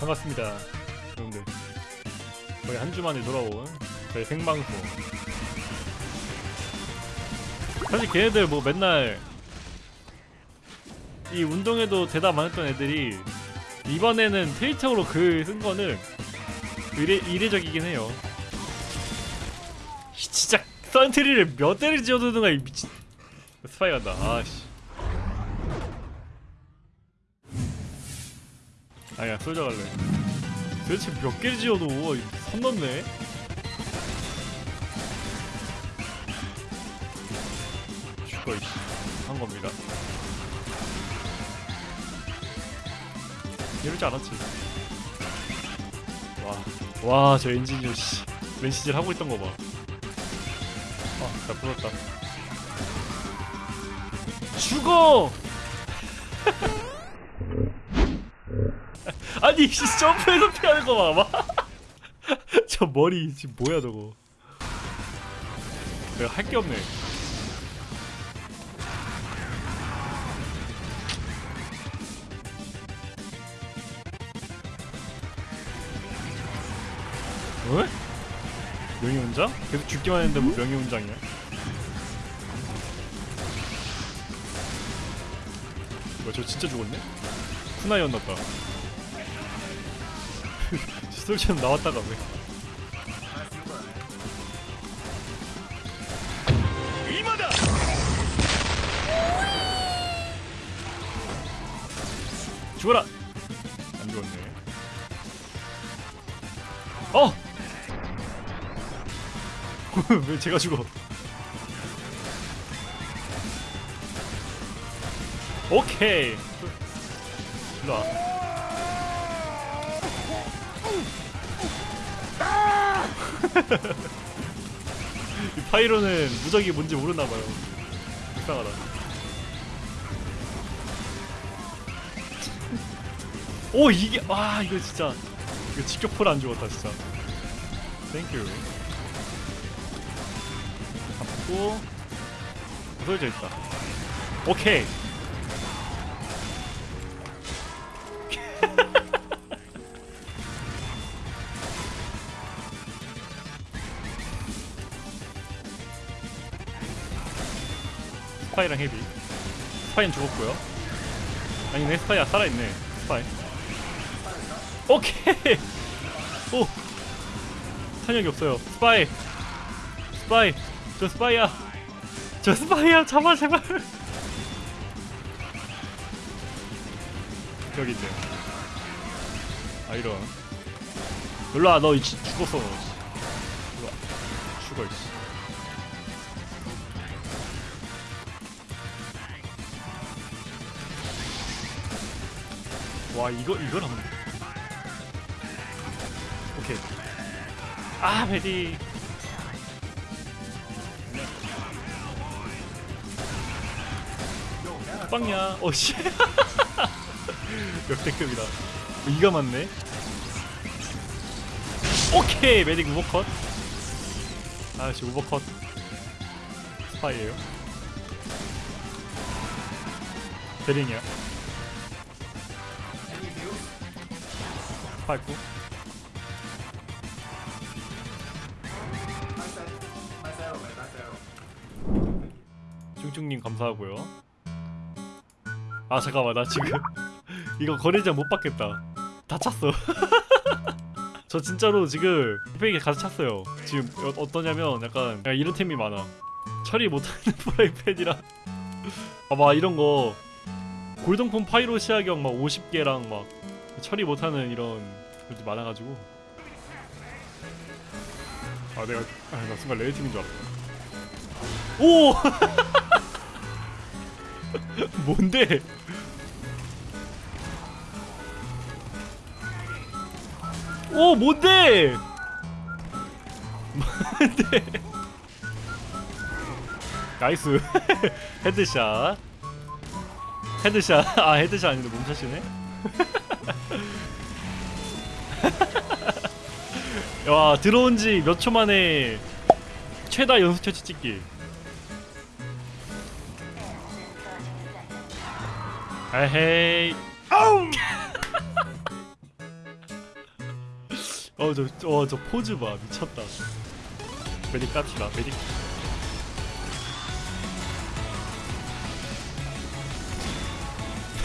반갑습니다 여러분들. 거의 한 주 만에 돌아온 저희 생방송. 사실 걔네들 뭐 맨날 이 운동에도 대답 안 했던 애들이 이번에는 트위터로 글 쓴 거는 이례, 이례적이긴 해요. 이 진짜 선트리를 몇 대를 지어두는 거야 이 미친 스파이 간다 아씨 아니야 솔져 갈래. 도대체 몇 개를 지어도 선 넘네. 죽어 이씨. 한 겁니다. 이럴 줄 알았지. 와와 저 엔지니어 씨. 맨시질 하고 있던 거봐. 아나 부럽다. 죽어 아니 씨 점프해서 피하는 거 봐봐 저 머리 지금 뭐야 저거 내가 할 게 없네 어? 명예훈장? 계속 죽기만 했는데 뭐 명예훈장이야? 뭐야 저 진짜 죽었네? 쿠나이였나 봐 솔처럼 나왔다가 왜? 죽어라! 안 죽었네. 어! 왜 제가 죽어? 오케이. 일로 와 이 파이로는 무적이 뭔지 모르나봐요. 불쌍하다. 오 이게 와 이거 진짜. 이거 직격포를 안 죽었다 진짜. thank you 잡고. 부서져 있다. 오케이 스파이랑 헤비. 스파이는 죽었고요. 아니네 스파이야. 살아있네. 스파이. 오케이! 오! 탄약이 없어요. 스파이! 스파이! 저 스파이야. 저 스파이야. 잡아 제발. 여기 있네. 아 이런. 일로와 너 죽었어. 너 일로와 죽어 이씨 와 이거 이걸 하면 오케이. 아 베디 빵야. 어씨. 역대급이다. 어, 이가 맞네. 오케이 메딕 우버컷. 아씨 우버컷. 스파이에요. 베링이야 스파이프 쭝쭝님 감사하고요. 아 잠깐만 나 지금 이거 거래자 못 받겠다. 다 찼어. 저 진짜로 지금 흑백이 가서 찼어요. 지금 어, 어떠냐면 약간 이런 템이 많아. 처리 못하는 프라이팬이랑 봐봐 이런거. 골동품 파이로 시야경 막 50개랑 막 처리 못하는 이런 것들이 많아가지고 아 내가 아, 나 순간 레이팀인 줄 알았다 오! 뭔데? 오 뭔데? 뭔데? nice headshot headshot 아 headshot 아닌데 몸샷이네 와 들어온 지 몇 초 만에 최다 연속 처치 찍기. 에헤이. 아우 어저 어 저 포즈 봐. 미쳤다. 메딕 깝시다 메딕.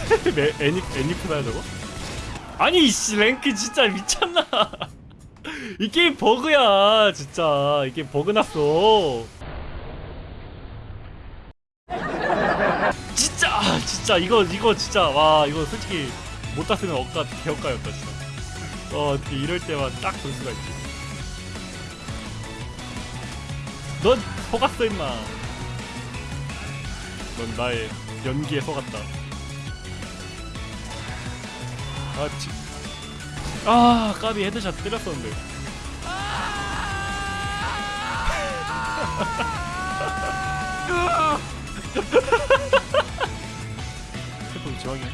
매, 애니 애니프나야 저거? 아니 이씨 랭크 진짜 미쳤나? 이 게임 버그야 진짜 이 게임 버그 났어. 진짜 아, 진짜 이거 이거 진짜 와 이거 솔직히 못 땄으면 억까 개억까였다 진짜. 어 어떻게 이럴 때만 딱 볼 수가 있지. 넌 속았어 임마. 넌 나의 연기에 속았다. 아, 지... 아 까비 headshot 때렸었는데 슬픈 지방이네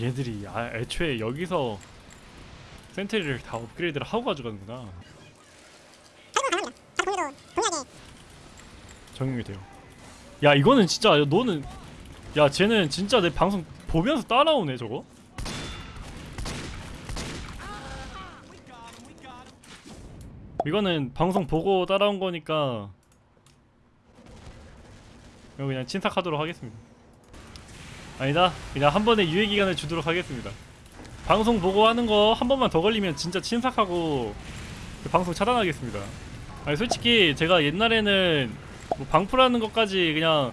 얘들이 아, 애초에 여기서 센트리를 다 업그레이드를 하고 가져가는구나 적용이 돼요. 야 이거는 진짜 너는 야 쟤는 진짜 내 방송 보면서 따라오네 저거. 이거는 방송 보고 따라온 거니까 이거 그냥 친삭하도록 하겠습니다. 아니다 그냥 한 번에 유예 기간을 주도록 하겠습니다. 방송 보고 하는 거 한 번만 더 걸리면 진짜 친삭하고 그 방송 차단하겠습니다. 아니 솔직히 제가 옛날에는 뭐 방풀하는 것까지 그냥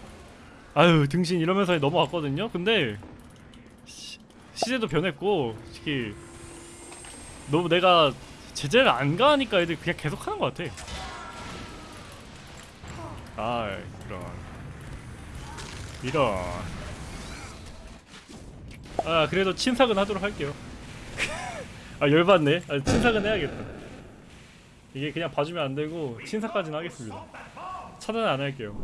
아유 등신 이러면서 넘어갔거든요. 근데 시, 시대도 변했고 솔직히 너무 내가 제재를 안 가니까 애들 그냥 계속 하는 것 같아. 아 이런 이런 아 그래도 친삭은 하도록 할게요. 아 열받네. 아, 친삭은 해야겠다. 이게 그냥 봐주면 안 되고 친삭까지는 하겠습니다. 차단 안 할게요.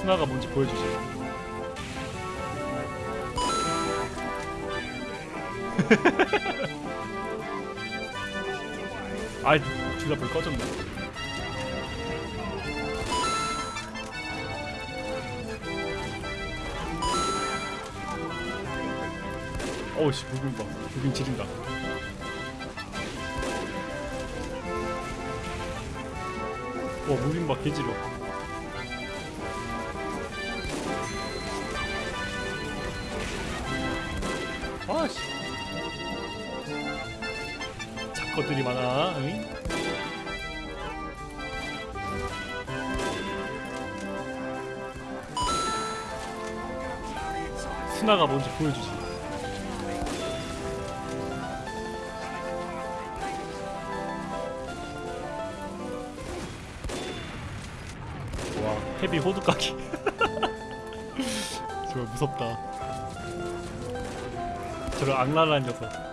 스나가 뭔지 보여주세요. 아이 둘다 불 꺼졌네. 어우씨 무빙 봐 무빙 지린다 와 무빙 봐 개지려 것들이 많아 응? 스나가 뭔지 보여주지. 와 헤비 호두까기. 정말 무섭다. 저런 악랄한 녀석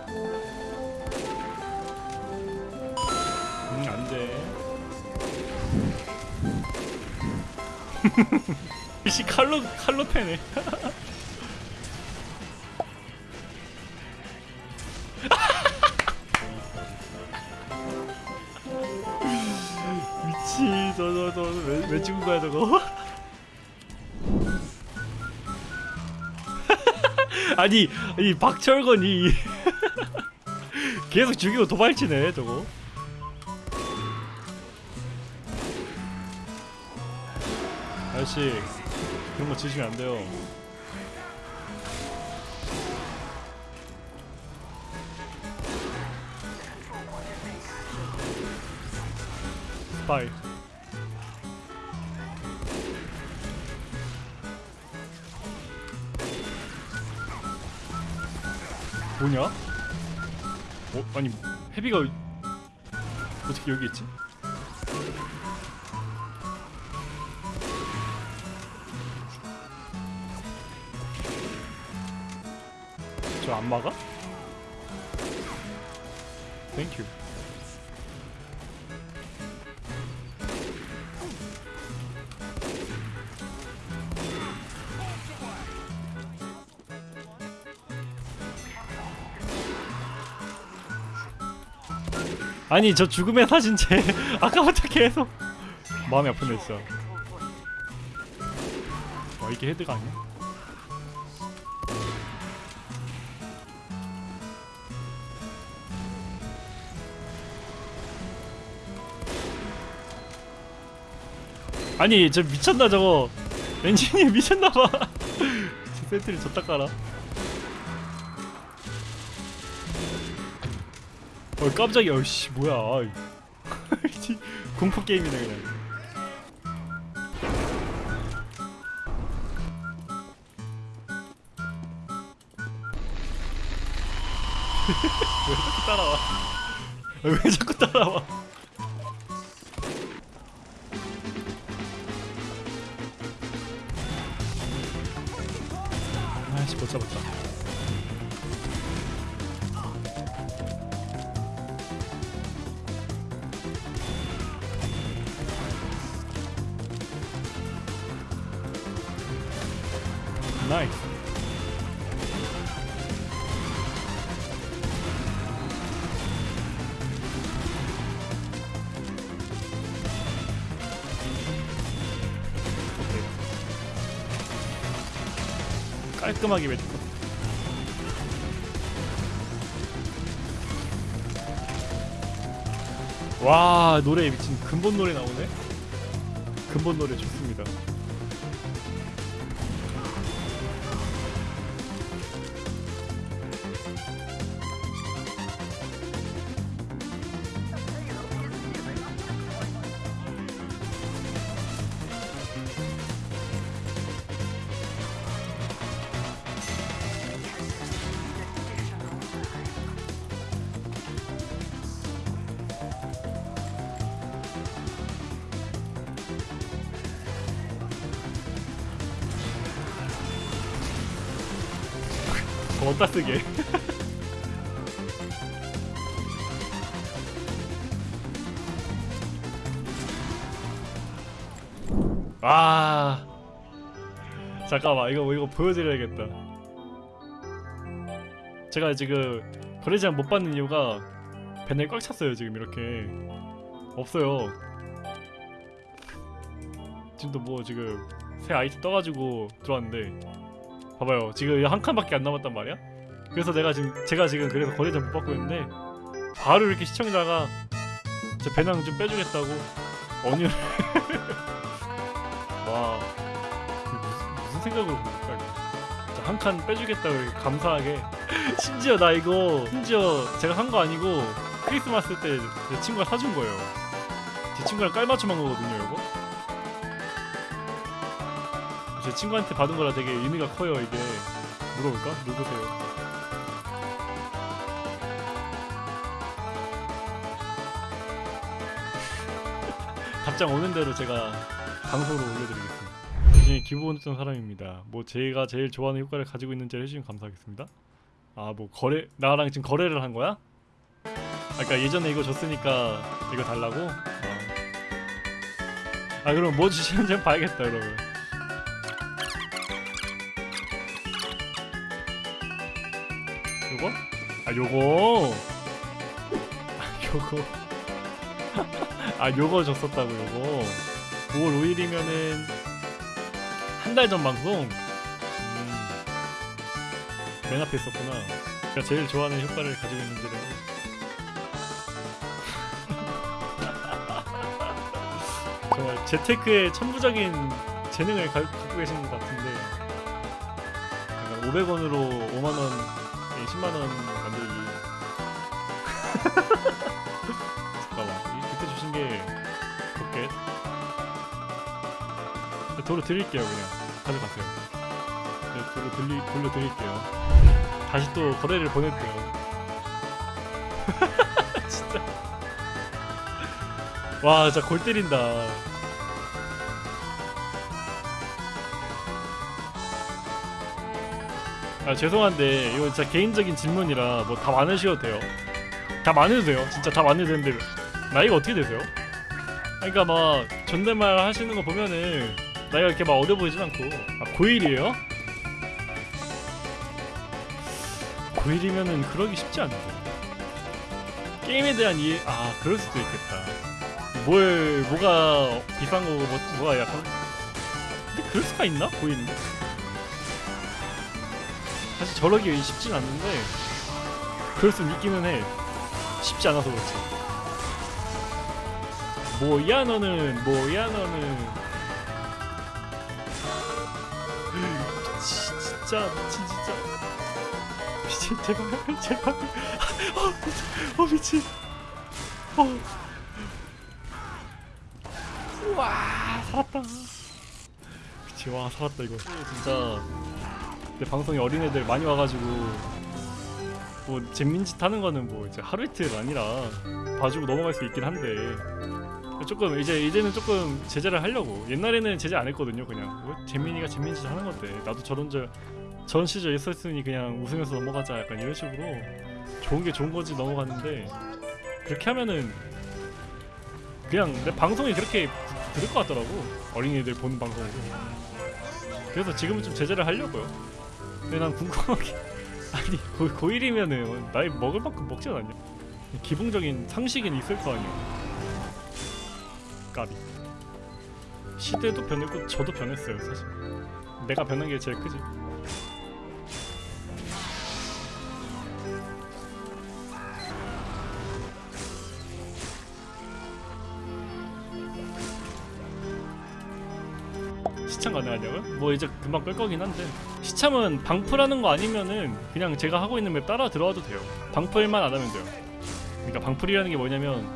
이씨 칼로 칼로 패네. 미치 저저저왜 왜 죽은 거야 저거? 아니 이 박철건이 계속 죽이고 도발치네 저거 아저씨 그런 거 지시면 안 돼요 스파이 뭐냐? 어? 아니 헤비가 어떻게 여기 있지? 저 안 막아? 땡큐 아니 저 죽음의 사진 제 아까부터 계속 마음이 아프네 진짜 와 이게 헤드가 아니야? 아니 저 미쳤나 저거? 엔지니어 미쳤나봐. 저 센트리 졌다 깔아. 어 깜짝이야. 어씨 뭐야. 공포 게임이네 그냥. 왜 자꾸 따라와? 아, 왜 자꾸 따라와 아씨 깔끔하게 맺고 와 노래 미친 근본 노래 나오네? 근본 노래 좋습니다 어디다 쓰게? 아 잠깐만 이거 이거 보여드려야겠다. 제가 지금 거래장 못 받는 이유가 배너에 꽉 찼어요 지금 이렇게. 없어요. 지금도 뭐 지금 새 아이템 떠가지고 들어왔는데 봐봐요. 지금 한 칸밖에 안 남았단 말이야? 그래서 내가 지금 제가 지금 그래서 거래장 못 받고 있는데 바로 이렇게 시청자가 제 배낭 좀 빼주겠다고 언유를 와 무슨, 무슨 생각으로 그럴까 한 칸 빼주겠다고 이렇게 감사하게. 심지어 나 이거 심지어 제가 산거 아니고 크리스마스 때 제 친구가 사준 거예요. 제 친구랑 깔맞춤 한 거거든요 제 친구한테 받은 거라 되게 의미가 커요 이게 물어볼까? 누구세요? 답장 오는 대로 제가 방송으로 올려드리겠습니다 굉장히 기부원했던 사람입니다 뭐 제가 제일 좋아하는 효과를 가지고 있는지 해주시면 감사하겠습니다 아 뭐 거래 나랑 지금 거래를 한 거야? 아까 예전에 이거 줬으니까 이거 달라고? 어. 아 그럼 뭐 주시는지 봐야겠다 여러분 요거? 아 요거. 아 요거. 아 요거 줬었다고 요거. 5월 5일이면은 한 달 전 방송? 음, 맨 앞에 있었구나. 제가 제일 좋아하는 효과를 가지고 있는지를 정말 재테크의 천부적인 재능을 가, 갖고 계신 것 같은데. 500원으로 5만원 10만원 만들기 잠깐만 이- 그때 주신 게 로켓 네, 도로 드릴게요 그냥. 가져가세요. 네, 도로 들리, 돌려 드릴게요. 다시 또 거래를 보낼게요. 진짜. 와 진짜 골 때린다 아 죄송한데 이거 진짜 개인적인 질문이라 뭐 답 안 하셔도 돼요. 답 안 해도 돼요. 진짜 답 안 해도 되는데 나이가 어떻게 되세요? 그러니까 막 존댓말 하시는 거 보면은 나이가 이렇게 막 어려 보이진 않고. 아 고1이에요? 고1이면은 그러기 쉽지 않죠 게임에 대한 이해 아 그럴 수도 있겠다. 뭘 뭐가 비싼 거고 뭐, 뭐가 약간 근데 그럴 수가 있나? 보이는데? 사실 저러기 쉽진 않는데 그럴 수 있기는 해. 쉽지 않아서 그렇지. 뭐야 너는? 뭐야 너는? 지, 진짜 미친 진짜. 미친 제발 제발. 어 미친. 어 미친. 어. 우와 살았다. 그치 와 살았다 이거. 진짜 내 방송에 어린애들 많이 와가지고 뭐 잼민짓 하는 거는 뭐 이제 하루 이틀 아니라 봐주고 넘어갈 수 있긴 한데 조금 이제 이제는 조금 제재를 하려고. 옛날에는 제재 안 했거든요 그냥. 뭐 재민이가 재민짓 하는 건데. 나도 저런 저 전 시절 있었으니 그냥 웃으면서 넘어가자 약간 이런 식으로 좋은 게 좋은 거지 넘어갔는데 그렇게 하면은 그냥 내 방송이 그렇게 들을 것 같더라고. 어린이들 보는 방송으로 그래서 지금은 좀 제재를 하려고요 근데 난 궁금한 게 아니 고, 고1이면은 나이 먹을 만큼 먹지 않았냐? 기본적인 상식은 있을 거 아니야. 까비. 시대도 변했고 저도 변했어요 사실. 내가 변한 게 제일 크지 뭐 이제 금방 끌 거긴 한데. 시참은 방풀하는 거 아니면은 그냥 제가 하고 있는 맵 따라 들어와도 돼요. 방풀만 안 하면 돼요. 그러니까 방풀이라는 게 뭐냐면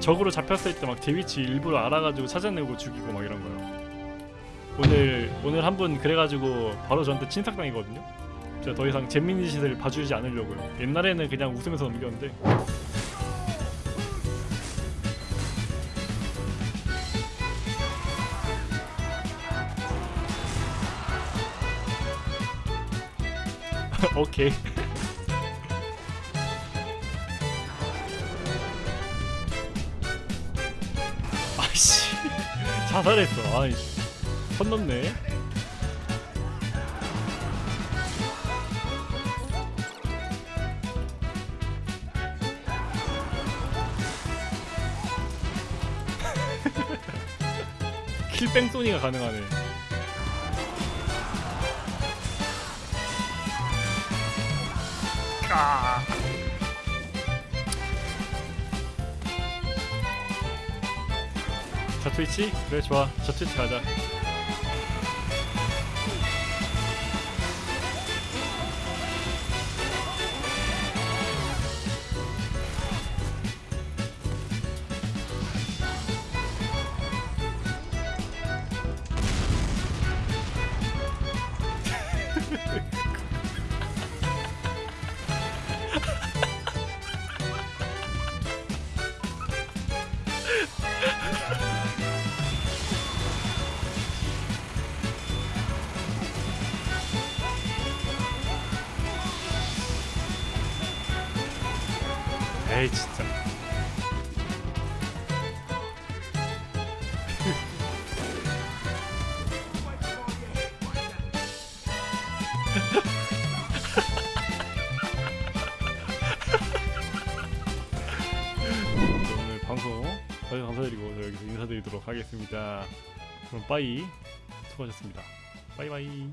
적으로 잡혔을 때 막 제 위치 일부러 알아가지고 찾아내고 죽이고 막 이런 거요. 오늘 오늘 한 분 그래가지고 바로 저한테 친삭당이거든요. 제가 더 이상 잼민이 짓을 봐주지 않으려고요. 옛날에는 그냥 웃으면서 넘겼는데 오케이. 아이씨. 자살했어. 아이 선 넘네. 킬뺑 소니가 가능하네 아. 자 트위치? 그래 좋아 자 트위치 가자 에이 진짜. 오늘 방송 봐주셔서 감사드리고 저 여기서 인사드리도록 하겠습니다. 그럼 빠이 수고하셨습니다. 빠이빠이